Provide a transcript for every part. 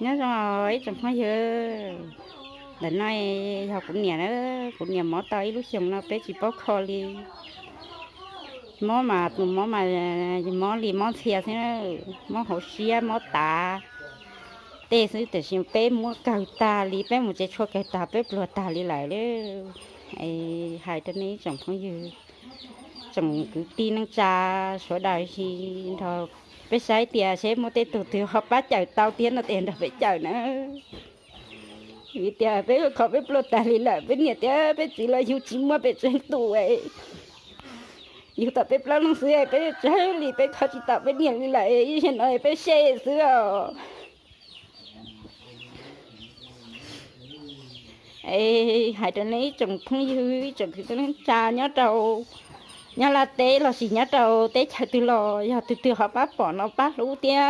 nhớ rồi chẳng phải giờ để nói học cũng nhà đó cũng nhà mỏ tay lúc chồng nó bé chỉ bóc kho đi mỏ mà mỏ mà mỏ li mỏ xe thế nó mỏ hậu xia mỏ tà. Tê sư để xin bé mua cầu tà li bé một cái chua cái tà bé lùa tà li lại đấy ai hai tên ấy chẳng phải giờ chồng cứ tin năng cha, số đời thì thôi bây sai tiền sẽ mua tê tụt thì họ bắt chở tao tiền là tiền được phải chở nữa. Vì thì bây giờ khó bé blo tài li lại bây nhiệt tiền bây chỉ là yêu chỉ mà bây chơi tù ấy. Yêu tập bây blo nó sửa bây chơi li bây khó chỉ tập bây nhiệt li lại hiện nay bây xe sửa ấy hai đứa này chồng không yêu chồng thì nó cha nhớ đâu nhà là té là gì nhá đầu té chạy từ lò giờ từ từ họ bắt bỏ nó bắt lũ tia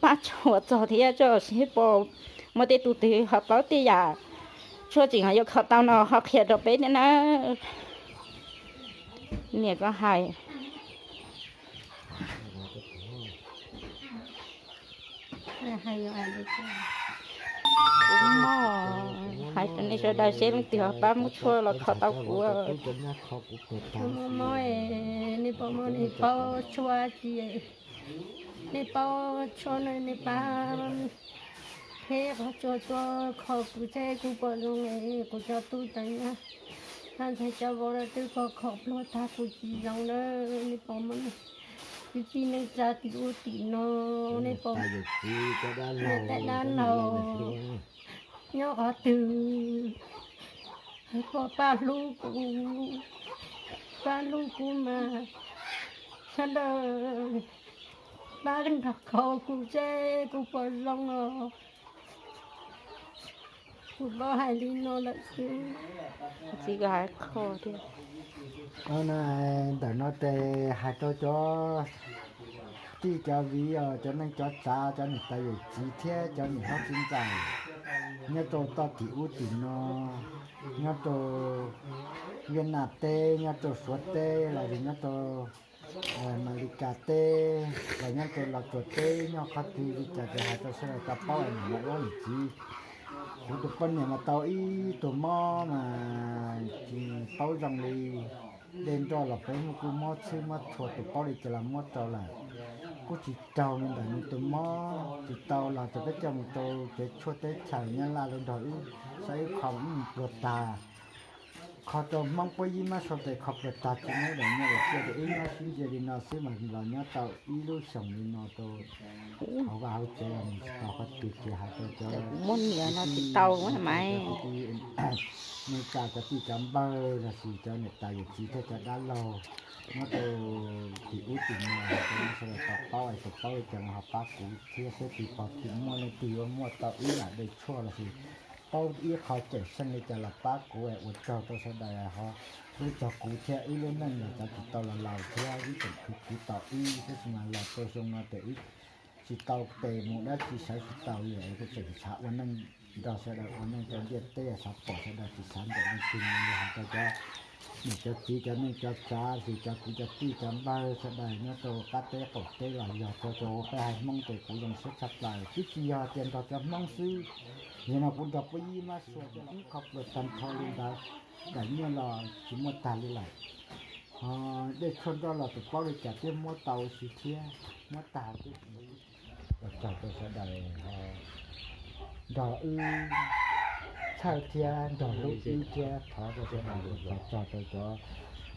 bắt cho cho thì cho xí bỏ mà té từ từ họ bắt tia giờ cho chỉ họ yêu tao nó họ khiết được bé nữa nè, có hai. Hay rồi anh cũng mò hai tuần này cho đại xem họ bắt một chua là họ. tao của moi ni pa mo ni pa chua chi ni pa cho ni ni pa thế họ cho cho khó cụ thể cụ bỏ luôn này cụ cho tôi tay nha anh thấy cho bỏ ra tôi có khó lo ta cụ chỉ rằng đó ni pa mo chỉ nên ra thì u tí nó pa Người ta đã lâu nhỏ ở từ có ba lu cụ ba lu cụ mà sao đó ba cái thật khó cụ chế cụ bỏ rong rồi cụ bỏ hai ly nó là chỉ có hai kho thôi nó này để nó tê hai tôi cho chỉ cho ví ờ, cho nên cho cha cho người ta về chi thế, cho người học sinh giải nhớ tôi to thì ưu tiên nó nhớ tổ viên nạp tê, nhớ tổ suốt tê, là vì nhớ đi ờ, cà tê là nhớ tổ là tổ tê, nhớ khó thì đi cà cho hai tôi sẽ là tập bao ảnh một lần chi chúng tôi phân nhà mà tao ý tôi mò mà chỉ rằng đi đến cho là phải một cái mò chứ mà thua tôi bảo đi cho làm mò cho là có chỉ tàu nên là một tôi mò. Chỉ tàu là cho cái cho một tôi cái chua tết chảy nha là lên đổi sẽ không được tà khó cho mong bây giờ mà sau này học được ta chỉ nói là nhớ là chưa được ý nó xin giờ đi nó xin mà là nhớ tàu ý lúc sống đi nó tôi họ vào chơi là họ có tuyệt vời hai tôi cho muốn nhiều nó chỉ tàu quá mày người ta có chỉ chấm bơ là chỉ cho người ta được chỉ cho đã lâu nó từ thì út thì mà nó sẽ là tập bao ấy tập bao ấy chẳng học bác cũ thì sẽ thì có tiếng mua lên từ mua tao ý là để chua là gì tao ý khó chạy sang người ta là bác của em cho cháu sẽ đại họ. Với cho cụ thế ý lên năng người ta tụi tao là lào thế, ai với tụi cụ tao ý cái gì mà là tôi xong mà để ý. Chỉ tao về một đã chỉ sáng chỉ tao vậy cái chuyện xã quan năng đó sẽ đại quan năng cho biết đây là sắp bỏ sẽ đại chỉ sáng để nó tìm người hàng tao cho mình cho tí cho nên cho cha thì cho tí cho tí cho ba sẽ là nó tổ cắt tế cổ tế là giờ cho cho cái hai mong tổ của dòng sẽ sắp lại. Chứ chỉ giờ tiền cho cho mong sư. Nhưng mà cũng gặp cái gì mà sửa cho nó khóc được tầm thôi lên đó. Để như là chỉ một tàn đi lại. À, để cho đó là tụi bao được trả tiền mua tàu xí chia mua tàu cái gì. Và cho tôi sẽ đợi ờ, đó ư sao thia đỏ lúc ư chia thọ cho tôi làm được và cho tôi cho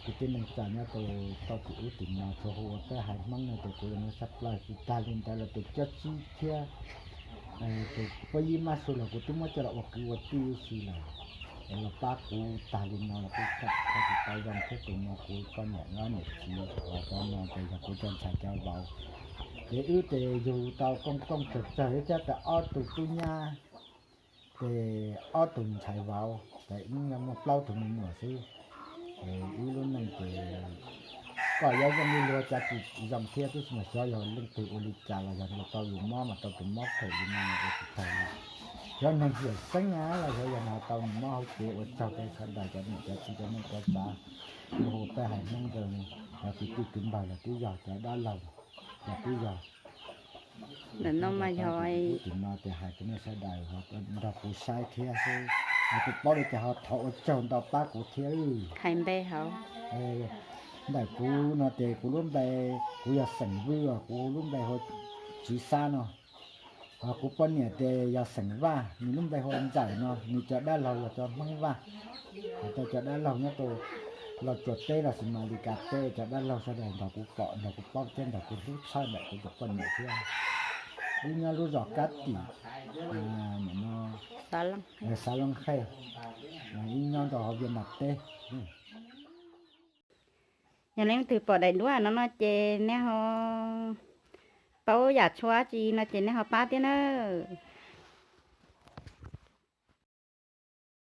cái tên mình trả nhá tôi tôi chỉ ưu tiên nào cho hồ cái hải măng này tôi cũng nó sắp lại thì ta lên ta là tôi chất chi thia tôi bây giờ mà số là của tôi mới cho là waktu waktu xí là là ba cú ta lên nó là cái cách cái gì tay dòng thế tôi nó cú con nhỏ nó một chi và con nó tôi là cú chân chạy cho vào để ưu tệ dù tàu công công thực tế cho cả ở tụ tu nha để ở tụ chạy vào. Để những một lâu tụ mình mở sư để luôn mình để có giáo dân đi lừa cha chị dòng kia tôi mà cho rồi lên từ ô lịch trà là dần một tàu dùng mò mà tàu tụ mò phải đi mà cái thầy cho nên hiểu sáng ngá là cho dần nào tàu mò hậu chế ở sau cái sân đài cho mình, cho chị cho mình có giá hồ ta hải nông rồi, là cái cái kính bài là cái giỏi cái đa lòng là cái giỏi để nó mà rồi thì nó thì hai cái này sẽ đại họ nó cũng sai thế thôi họ cũng bảo họ thọ chồng đó ba của thế ư thành bê hậu đại cú nó thì cú luôn bè cú ya sẵn vừa cú luôn bè họ chỉ xa nó họ cú bọn nhẹ thì ya sẵn va mình luôn bè họ giải nó mình cho đã lâu là cho măng va cho cho lâu nhá tôi là chuột tê là xin mà đi cà tê cho đa lâu sau đó nó cú cọ nó cú bóc trên nó cú rút sai lại cú cho bọn nhẹ thế đi nha lúc giọt cát tỉ à nó đó lắm là salon khay là đi nhau đó viên mặt tê. Ừ. nhà nên từ bỏ đầy đũa nó nó chê nè họ bao giả chua chi nó chê nè họ ba tiếng nữa